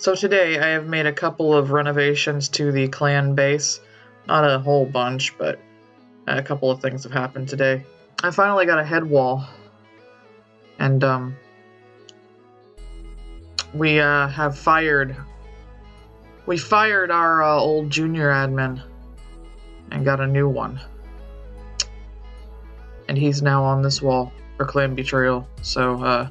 So today I have made a couple of renovations to the clan base. Not a whole bunch, but a couple of things have happened today. I finally got a head wall. And um we uh, have fired we fired our uh, old junior admin and got a new one. And he's now on this wall for clan betrayal. So uh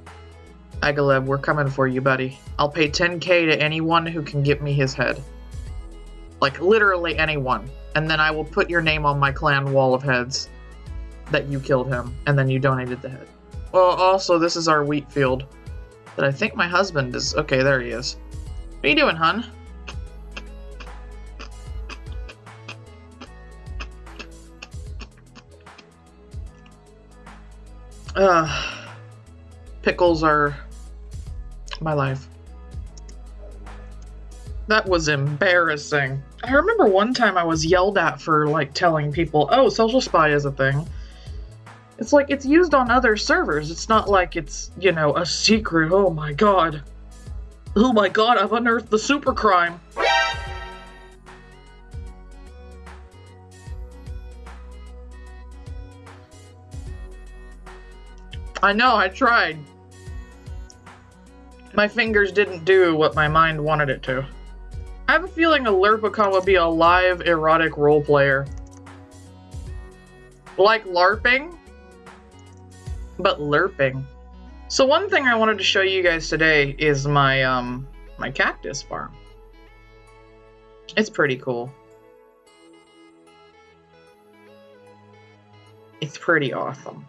Agaleb, we're coming for you, buddy. I'll pay 10k to anyone who can get me his head. Like, literally anyone. And then I will put your name on my clan wall of heads that you killed him, and then you donated the head. Well, also, this is our wheat field. That I think my husband is... Okay, there he is. What are you doing, hun? Uh, pickles are my life. That was embarrassing. I remember one time I was yelled at for like telling people, oh, social spy is a thing. It's like it's used on other servers. It's not like it's, you know, a secret. Oh my god. Oh my god, I've unearthed the super crime. I know, I tried. My fingers didn't do what my mind wanted it to. I have a feeling a Lerpicon would be a live erotic role player. Like LARPing, but lerping. So one thing I wanted to show you guys today is my um my cactus farm. It's pretty cool. It's pretty awesome.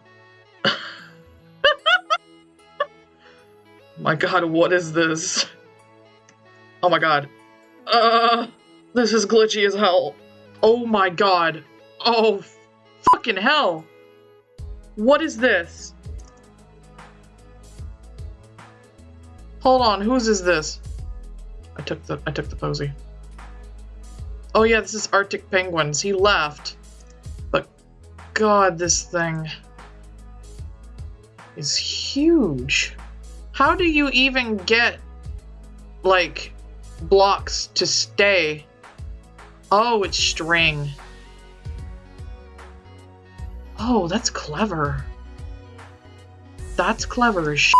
My god, what is this? Oh my god. Uh, this is glitchy as hell. Oh my god. Oh, fucking hell. What is this? Hold on, whose is this? I took the I took the posy. Oh yeah, this is Arctic Penguins. He left. But god, this thing is huge. How do you even get, like, blocks to stay? Oh, it's string. Oh, that's clever. That's clever as.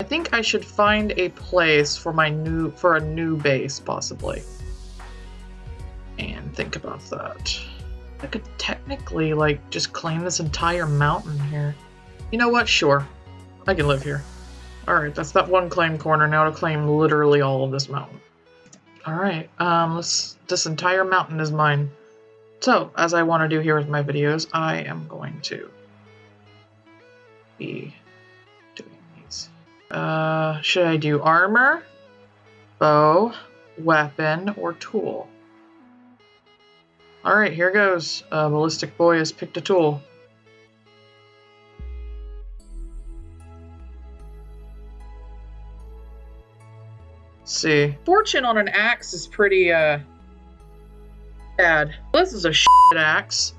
I think I should find a place for my new, for a new base, possibly. And think about that. I could technically, like, just claim this entire mountain here. You know what? Sure. I can live here. Alright, that's that one claim corner. Now to claim literally all of this mountain. Alright, um, let's, this entire mountain is mine. So, as I want to do here with my videos, I am going to be doing these. Uh, should I do armor, bow, weapon, or tool? Alright, here goes. Uh, Ballistic Boy has picked a tool. See. Fortune on an axe is pretty, uh, bad. This is a shit axe.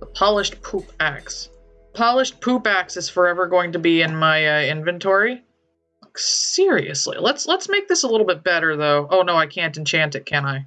The polished poop axe. Polished poop axe is forever going to be in my uh, inventory. Seriously, let's let's make this a little bit better though. Oh no, I can't enchant it, can I?